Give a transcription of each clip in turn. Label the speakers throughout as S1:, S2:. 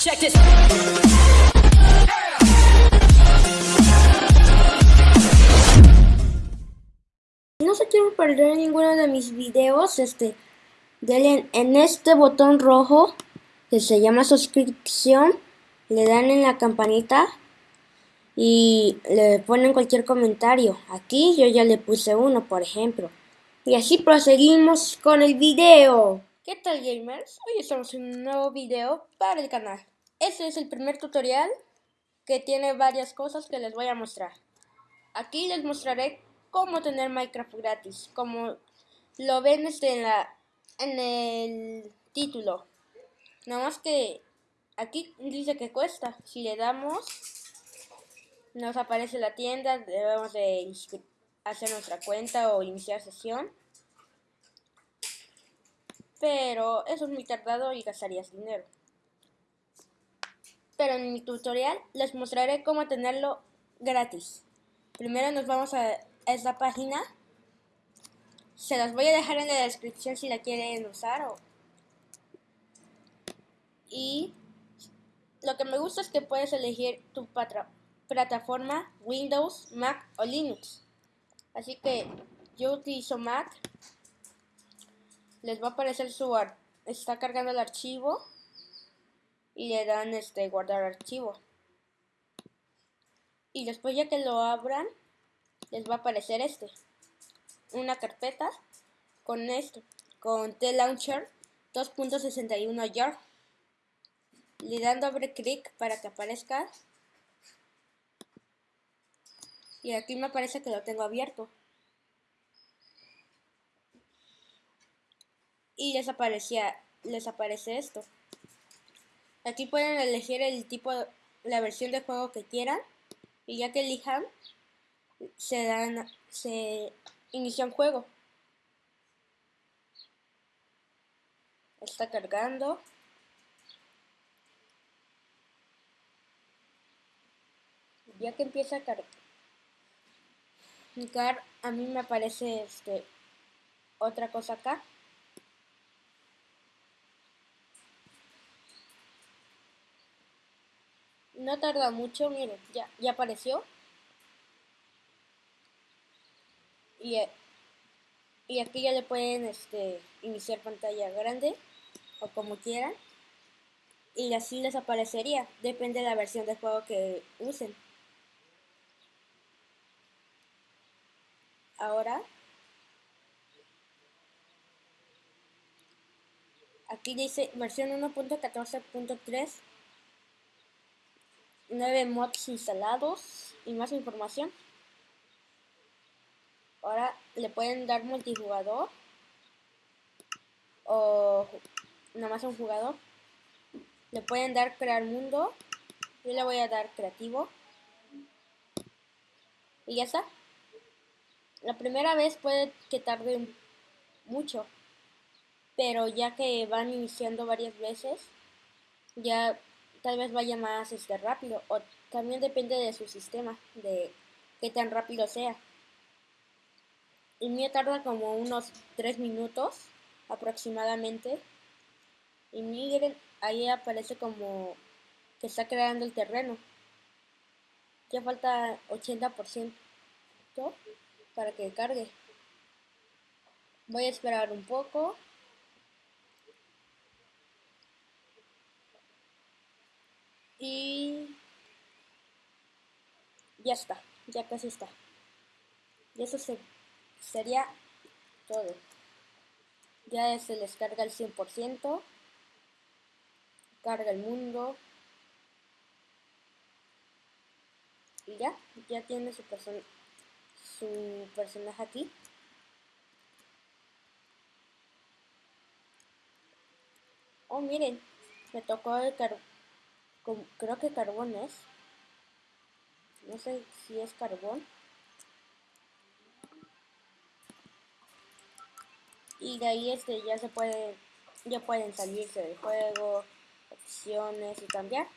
S1: Check this.
S2: No se quieren perder ninguno de mis videos, este, denle en este botón rojo que se llama suscripción, le dan en la campanita y le ponen cualquier comentario. Aquí yo ya le puse uno, por ejemplo. Y así proseguimos con el video. ¿Qué tal gamers? Hoy estamos en un nuevo video para el canal. Este es el primer tutorial que tiene varias cosas que les voy a mostrar. Aquí les mostraré cómo tener Minecraft gratis, como lo ven este en, la, en el título. Nada más que aquí dice que cuesta. Si le damos, nos aparece la tienda, debemos de hacer nuestra cuenta o iniciar sesión. Pero eso es muy tardado y gastarías dinero. Pero en mi tutorial les mostraré cómo tenerlo gratis. Primero nos vamos a esta página. Se las voy a dejar en la descripción si la quieren usar. Y lo que me gusta es que puedes elegir tu plataforma Windows, Mac o Linux. Así que yo utilizo Mac. Les va a aparecer su está cargando el archivo y le dan este guardar archivo. Y después ya que lo abran, les va a aparecer este. Una carpeta con esto, con T-Launcher 2.61 jar. Le dan doble clic para que aparezca. Y aquí me parece que lo tengo abierto. Y les, aparecía, les aparece esto. Aquí pueden elegir el tipo, la versión de juego que quieran. Y ya que elijan, se dan, se inicia un juego. Está cargando. Ya que empieza a cargar, a mí me aparece este otra cosa acá. No tarda mucho, miren, ya, ya apareció. y, y aquí ya le pueden este, iniciar pantalla grande o como quieran. Y así les aparecería depende de la versión de juego que usen. Ahora aquí dice versión 1.14.3 9 mods instalados y más información Ahora le pueden dar multijugador o nada más un jugador. Le pueden dar crear mundo. Yo le voy a dar creativo. Y ya está. La primera vez puede que tarde mucho. Pero ya que van iniciando varias veces, ya tal vez vaya más este, rápido. O también depende de su sistema, de qué tan rápido sea. El mío tarda como unos 3 minutos aproximadamente. Y miren, ahí aparece como que está creando el terreno. Ya falta 80% para que cargue. Voy a esperar un poco. Y ya está, ya casi está. Y eso se sería todo. Ya se les carga el 100%. Carga el mundo. Y ya, ya tiene su, su personaje aquí. Oh, miren, me tocó el Creo que carbón es. No sé si es carbón. y de ahí este ya se puede ya pueden salirse del juego opciones y cambiar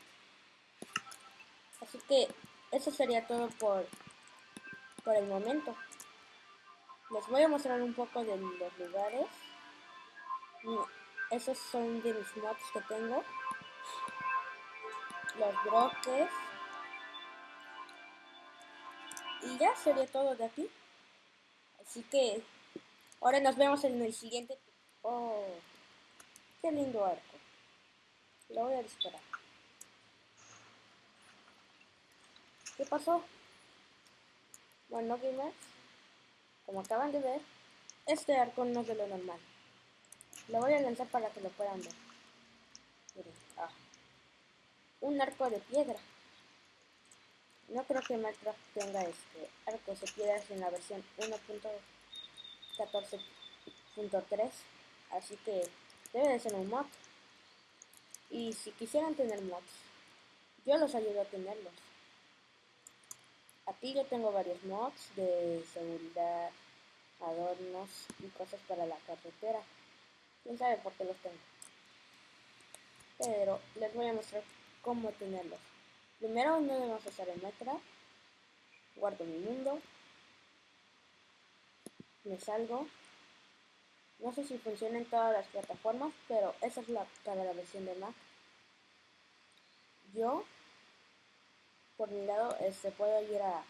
S2: así que eso sería todo por por el momento les voy a mostrar un poco de los lugares esos son de mis mods que tengo los bloques. Y ya sería todo de aquí. Así que ahora nos vemos en el siguiente. Oh, qué lindo arco. Lo voy a disparar. ¿Qué pasó? Bueno, gamers, como acaban de ver, este arco no es de lo normal. Lo voy a lanzar para que lo puedan ver. Miren, ah. Un arco de piedra. No creo que Minecraft tenga este arcos de piedras en la versión 1.14.3. Así que debe de ser un mod. Y si quisieran tener mods, yo los ayudo a tenerlos. Aquí yo tengo varios mods de seguridad, adornos y cosas para la carretera. Quién sabe por qué los tengo. Pero les voy a mostrar cómo tenerlos. Primero no debemos usar el Minecraft. Guardo mi mundo. Me salgo. No sé si funciona en todas las plataformas, pero esa es la para la versión de Mac. Yo por mi lado este puedo ir a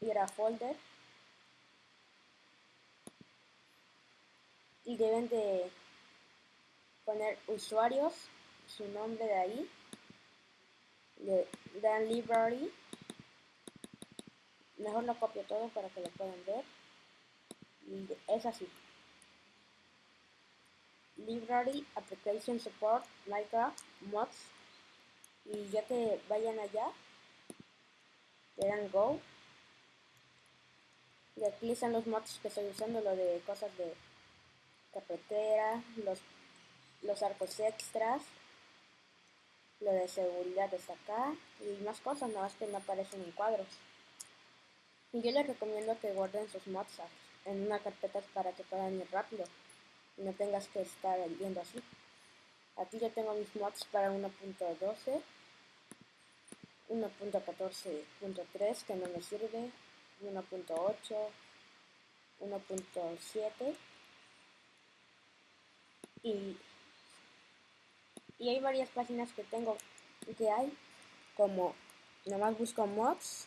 S2: ir a folder y deben de poner usuarios su nombre de ahí le dan library mejor lo copio todo para que lo puedan ver. Es así. Library application support minecraft mods. Y ya que vayan allá le dan go. Y aquí están los mods que estoy usando lo de cosas de carretera los los arcos extras lo de seguridad está acá y más cosas nada más que no aparecen en cuadros yo les recomiendo que guarden sus mods en una carpeta para que puedan ir rápido y no tengas que estar viendo así. Aquí yo tengo mis mods para 1.12 1.14.3 que no me sirve, 1.8, 1.7 y, y hay varias páginas que tengo que hay como nomás busco mods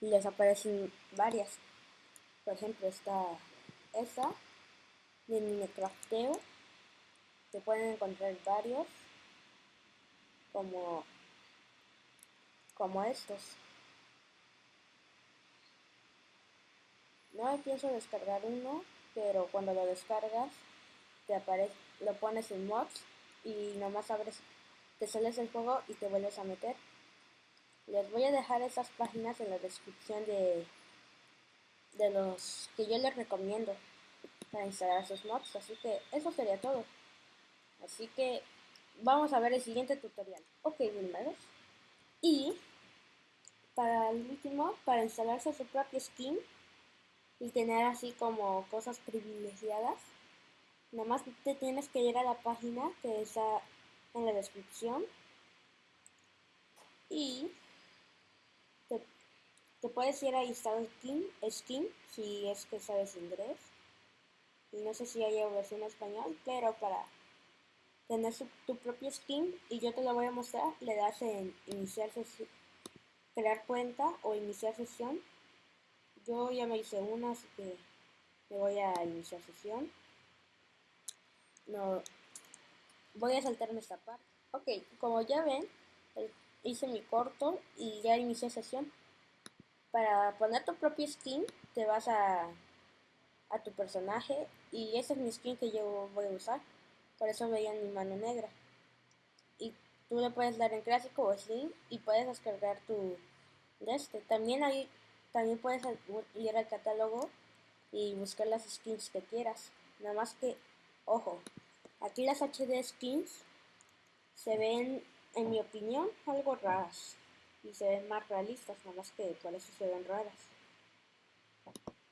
S2: y les aparecen varias por ejemplo está esta de Minecrafteo que pueden encontrar varios como, como estos. No pienso descargar uno, pero cuando lo descargas, aparece, lo pones en mods y nomás abres, te sales el juego y te vuelves a meter. Les voy a dejar esas páginas en la descripción de, de los que yo les recomiendo para instalar esos mods. Así que eso sería todo. Así que vamos a ver el siguiente tutorial. Ok, gamers. Y para el último, para instalarse su propio skin y tener así como cosas privilegiadas, nomás te tienes que ir a la página que está en la descripción y te, puedes ir a instalar skin, skin si es que sabes inglés. Y no sé si hay versión en español, pero para tener tu propio skin y yo te lo voy a mostrar. Le das en iniciar sesión, crear cuenta o iniciar sesión. Yo ya me hice una, así que le voy a iniciar sesión. No, voy a saltarme esta parte. Ok, como ya ven, hice mi corto y ya inicié sesión. Para poner tu propio skin, te vas a, a tu personaje y ese es mi skin que yo voy a usar por eso veían mi mano negra. Y tú le puedes dar en clásico o slim y puedes descargar tu de este. También ahí también puedes ir al catálogo y buscar las skins que quieras. Nada más que, ojo, aquí las HD skins se ven, en mi opinión, algo raras. Y se ven más realistas, nada más que por eso se ven raras.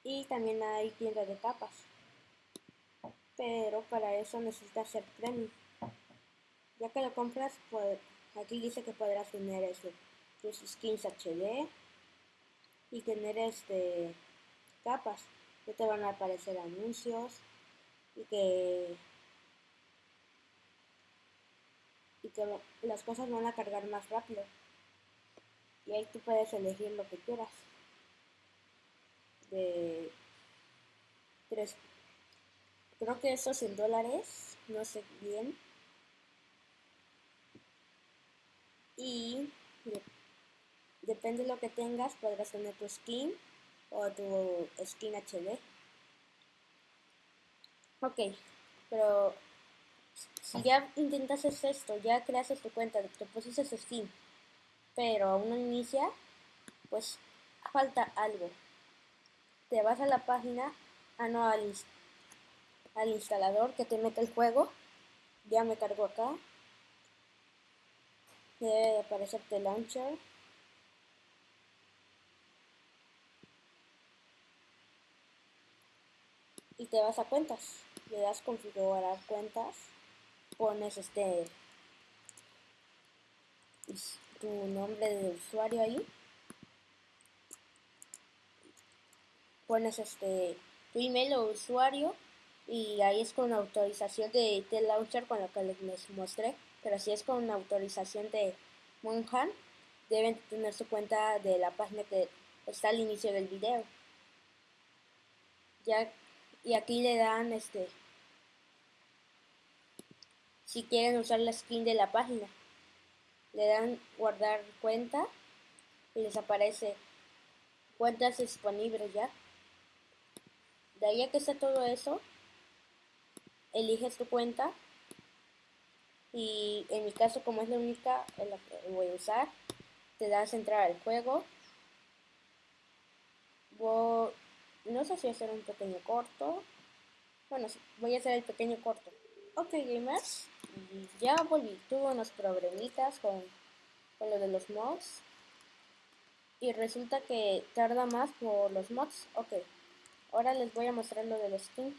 S2: Y también hay tiendas de capas pero para eso necesitas ser premium. Ya que lo compras, pues aquí dice que podrás tener este, tus skins HD y tener este capas que te van a aparecer anuncios y que las cosas van a cargar más rápido. Y ahí tú puedes elegir lo que quieras. De tres, creo que eso es en dólares, no sé bien. Y depende de lo que tengas, podrás tener tu skin o tu skin HD. Ok, pero si ya intentas esto, ya creaste tu cuenta, te pusiste Steam, pero aún no inicia, pues falta algo. Te vas a la página, ah no, al, al instalador que te mete el juego, ya me cargo acá, debe aparecerte launcher, y te vas a cuentas, le das configurar cuentas, pones este tu nombre de usuario ahí, pones este tu email o usuario y ahí es con autorización de, de launcher con lo que les mostré, pero si es con autorización de Monhan, deben tener su cuenta de la página que está al inicio del video. Ya y aquí le dan este si quieren usar la skin de la página le dan guardar cuenta y les aparece cuentas disponibles ya de ahí a que está todo eso eliges tu cuenta y en mi caso como es la única la que voy a usar te das entrar al juego voy no sé si hacer un pequeño corto. Bueno, voy a hacer el pequeño corto. Ok, gamers, ya volví. Tuve unos problemitas con, con lo de los mods. Y resulta que tarda más por los mods. Ok, ahora les voy a mostrar lo del skin.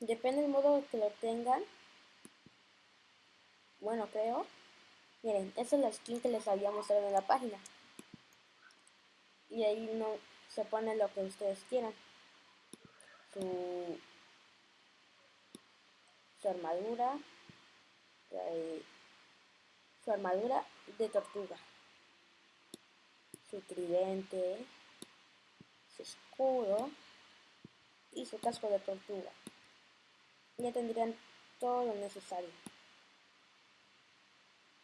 S2: Depende del modo que lo tengan. Bueno, creo. Miren, esa es la skin que les había mostrado en la página. Y ahí no, se pone lo que ustedes quieran. Su armadura, su armadura de tortuga, su tridente, su escudo y su casco de tortuga. Ya tendrían todo lo necesario.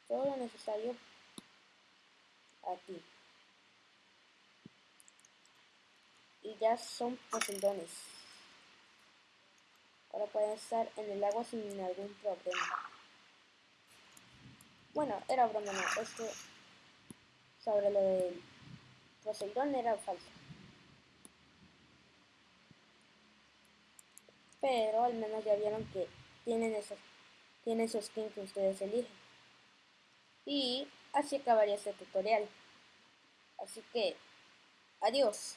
S2: Todo lo necesario aquí. y ya son poseidones. Ahora pueden estar en el agua sin algún problema. Bueno, era broma, no. Esto sobre lo del Poseidón era falso. Pero al menos ya vieron que tienen esos, tienen su skin que ustedes eligen. Y así acabaría este tutorial. Así que, adiós.